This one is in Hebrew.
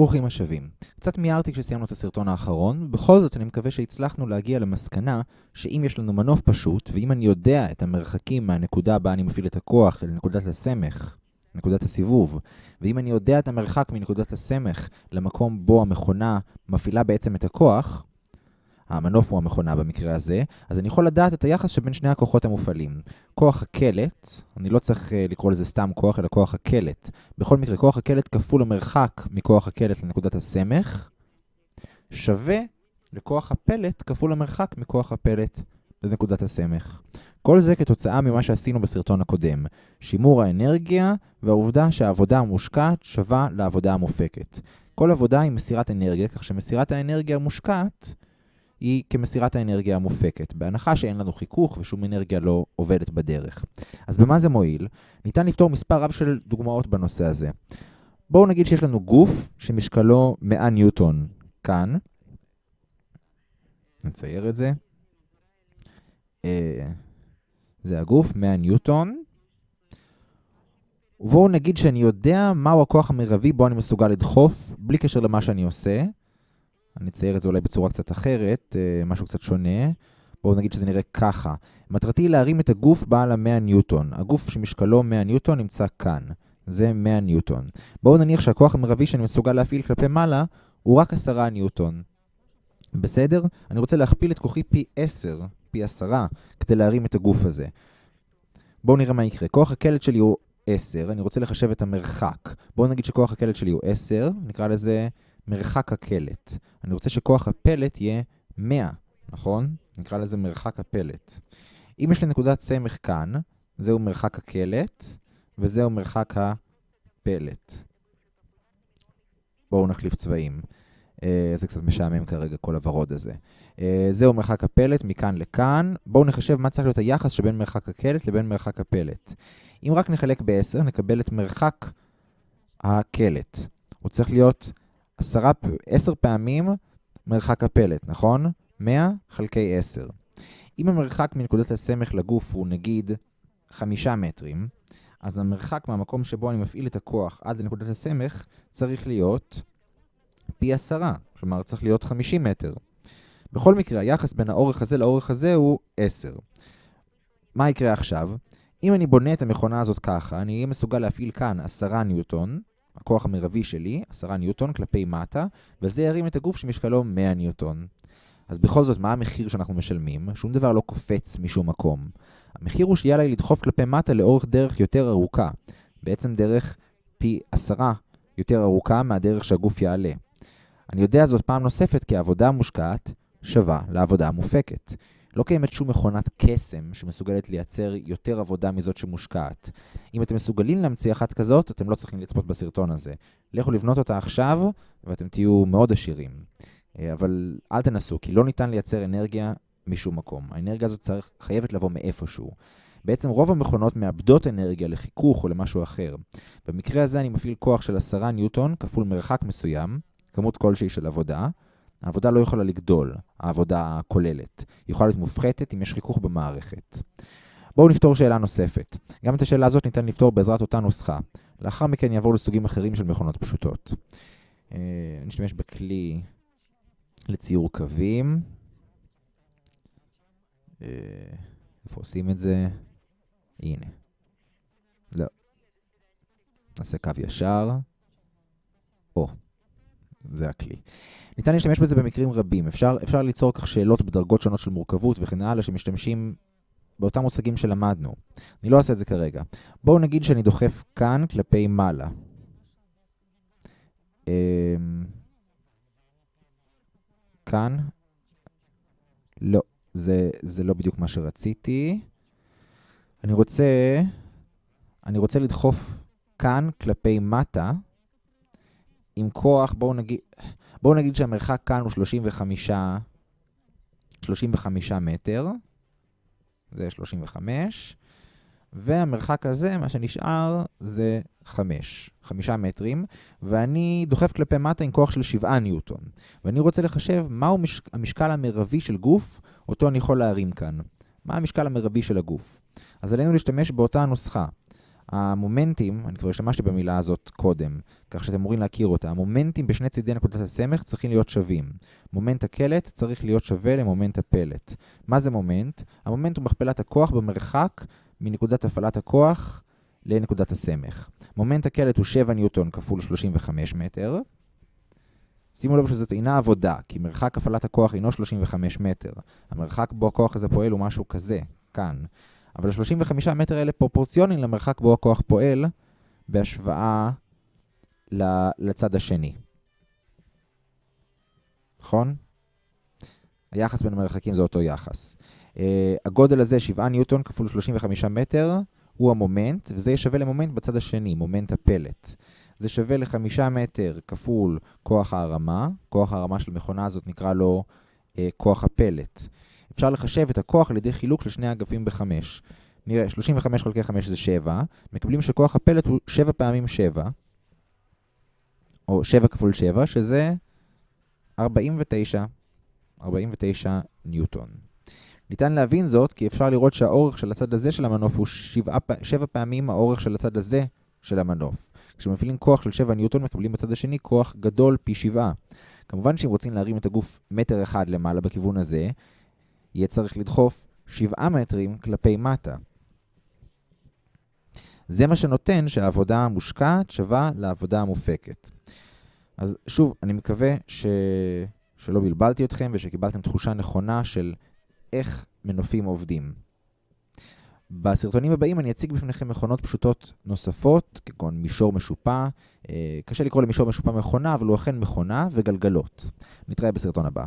ברוכים השבים. קצת מיהרתי כשסיימנו את הסרטון האחרון, ובכל זאת אני מקווה שהצלחנו להגיע למסקנה שאם יש לנו מנוף פשוט, ואם אני יודע את המרחקים מהנקודה בה אני מפעיל את הכוח אל נקודת הסמך, נקודת הסיבוב, ואם אני יודע את המרחק מנקודת הסמך למקום בו המכונה מפעילה בעצם את הכוח, המנוף הוא המכונה במקרה הזה, אז אני יכול לדעת את היחס שבין שני הכוחות המופעלים. כוח הקלט, אני לא צריך uh, לקרוא לזה סתם כוח, אלא כוח הקלט. בכל מקרה, כוח הקלט כפול המרחק מכוח הקלט לנקודת הסמך, שווה לכוח הפלט כפול המרחק מכוח הפלט לנקודת הסמך. כל זה כתוצאה ממה שעשינו בסרטון הקודם, שימור האנרגיה והעובדה שהעבודה המושקעת שווה לעבודה המופקת. כל עבודה היא מסירת אנרגיה, כך שמסירת האנרגיה המושקעת היא כמסירת האנרגיה המופקת, בהנחה שאין לנו חיכוך ושום אנרגיה לא עובדת בדרך. אז במה זה מועיל? ניתן לפתור מספר רב של דוגמאות בנושא הזה. בואו נגיד שיש לנו גוף שמשקלו 100 ניוטון כאן. נצייר את זה. אה, זה הגוף, 100 ניוטון. ובואו נגיד שאני יודע מהו הכוח המרבי בו אני מסוגל לדחוף, בלי קשר למה שאני עושה. אני אצייר את זה אולי בצורה קצת אחרת, אה, משהו קצת שונה. בואו נגיד שזה נראה ככה. מטרתי להרים את הגוף בעל ה-100 ניוטון. הגוף שמשקלו 100 ניוטון נמצא כאן. זה 100 ניוטון. בואו נניח שהכוח המרבי שאני מסוגל להפעיל כלפי מעלה הוא רק 10 ניוטון. בסדר? אני רוצה להכפיל את כוחי פי 10, פי 10, כדי להרים את הגוף הזה. בואו נראה מה יקרה. כוח הקלט שלי הוא 10, אני רוצה לחשב את המרחק. בואו נגיד שכוח הקלט שלי הוא 10, נקרא לזה מרחק הקלט. אני רוצה שכוח הפלט יהיה 100, נכון? נקרא לזה מרחק הפלט. אם יש לי נקודת סמך כאן, זהו מרחק הקלט, וזהו מרחק הפלט. בואו נחליף צבעים. Uh, זה קצת משעמם כרגע, כל הוורוד הזה. Uh, זהו מרחק הפלט מכאן לכאן. בואו נחשב מה צריך להיות היחס שבין מרחק הקלט לבין מרחק הפלט. אם רק נחלק ב-10, נקבל את מרחק הקלט. הוא צריך להיות עשרה, עשר פעמים מרחק הפלט, נכון? 100 חלקי 10. אם המרחק מנקודת הסמך לגוף הוא נגיד 5 מטרים, אז המרחק מהמקום שבו אני מפעיל את הכוח עד לנקודת הסמך צריך להיות פי 10, כלומר צריך להיות 50 מטר. בכל מקרה, היחס בין האורך הזה לאורך הזה הוא 10. מה יקרה עכשיו? אם אני בונה את המכונה הזאת ככה, אני אהיה מסוגל להפעיל כאן 10 ניוטון, הכוח המרבי שלי, 10 ניוטון כלפי מטה, וזה ירים את הגוף שמשקלו 100 ניוטון. אז בכל זאת, מה המחיר שאנחנו משלמים? שום דבר לא קופץ משום מקום. המחיר הוא שיהיה לי לדחוף כלפי מטה לאורך דרך יותר ארוכה. בעצם דרך פי 10 יותר ארוכה מהדרך שהגוף יעלה. אני יודע זאת פעם נוספת כי העבודה המושקעת שווה לעבודה המופקת. לא קיימת שום מכונת קסם שמסוגלת לייצר יותר עבודה מזאת שמושקעת. אם אתם מסוגלים להמציא אחת כזאת, אתם לא צריכים לצפות בסרטון הזה. לכו לבנות אותה עכשיו, ואתם תהיו מאוד עשירים. אה, אבל אל תנסו, כי לא ניתן לייצר אנרגיה משום מקום. האנרגיה הזאת צריך, חייבת לבוא מאיפשהו. בעצם רוב המכונות מאבדות אנרגיה לחיכוך או למשהו אחר. במקרה הזה אני מפעיל כוח של 10 ניוטון כפול מרחק מסוים, כמות כלשהי של עבודה, העבודה לא יכולה לגדול, העבודה הכוללת. היא יכולה להיות מופחתת אם יש חיכוך במערכת. בואו נפתור שאלה נוספת. גם את השאלה הזאת ניתן לפתור בעזרת אותה נוסחה. לאחר מכן יעבור לסוגים אחרים של מכונות פשוטות. אה, נשתמש בכלי לציור קווים. אה, איפה עושים את זה? הנה. לא. נעשה קו ישר. או. זה הכלי. ניתן להשתמש בזה במקרים רבים. אפשר, אפשר ליצור כך שאלות בדרגות שונות של מורכבות וכן הלאה שמשתמשים באותם מושגים שלמדנו. אני לא אעשה את זה כרגע. בואו נגיד שאני דוחף כאן כלפי מעלה. אמ, כאן. לא, זה, זה לא בדיוק מה שרציתי. אני רוצה, אני רוצה לדחוף כאן כלפי מטה. כוח, בואו נגיד, בואו נגיד שהמרחק כאן הוא 35, 35 מטר, זה 35, והמרחק הזה, מה שנשאר, זה 5, 5 מטרים, ואני דוחף כלפי מטה עם כוח של 7 ניוטון. ואני רוצה לחשב מהו מש... המשקל המרבי של גוף, אותו אני יכול להרים כאן. מה המשקל המרבי של הגוף? אז עלינו להשתמש באותה הנוסחה. המומנטים, אני כבר השתמשתי במילה הזאת קודם, כך שאתם אמורים להכיר אותה, המומנטים בשני צידי נקודת הסמך צריכים להיות שווים. מומנט הקלט צריך להיות שווה למומנט הפלט. מה זה מומנט? המומנט הוא מכפלת הכוח במרחק מנקודת הפעלת הכוח לנקודת הסמך. מומנט הקלט הוא 7 ניוטון כפול 35 מטר. שימו לב שזאת אינה עבודה, כי מרחק הפעלת הכוח אינו 35 מטר. המרחק בו הכוח הזה פועל הוא משהו כזה, כאן. אבל ה-35 מטר האלה פרופורציוניים למרחק בו הכוח פועל בהשוואה לצד השני. נכון? היחס בין המרחקים זה אותו יחס. אה, הגודל הזה, 7 ניוטון כפול 35 מטר, הוא המומנט, וזה שווה למומנט בצד השני, מומנט הפלט. זה שווה ל-5 מטר כפול כוח ההרמה, כוח ההרמה של המכונה הזאת נקרא לו uh, כוח הפלט. אפשר לחשב את הכוח על ידי חילוק של שני האגפים ב-5. נראה, 35 חלקי 5 זה 7, מקבלים שכוח הפלט הוא 7 פעמים 7, או 7 כפול 7, שזה 49, 49 ניוטון. ניתן להבין זאת כי אפשר לראות שהאורך של הצד הזה של המנוף הוא 7, 7 פעמים האורך של הצד הזה של המנוף. כשמפעילים כוח של 7 ניוטון מקבלים בצד השני כוח גדול פי 7. כמובן שאם רוצים להרים את הגוף מטר אחד למעלה בכיוון הזה, יהיה צריך לדחוף 7 מטרים כלפי מטה. זה מה שנותן שהעבודה המושקעת שווה לעבודה המופקת. אז שוב, אני מקווה ש... שלא בלבלתי אתכם ושקיבלתם תחושה נכונה של איך מנופים עובדים. בסרטונים הבאים אני אציג בפניכם מכונות פשוטות נוספות, כגון מישור משופע. אה, קשה לקרוא למישור משופע מכונה, אבל הוא אכן מכונה וגלגלות. נתראה בסרטון הבא.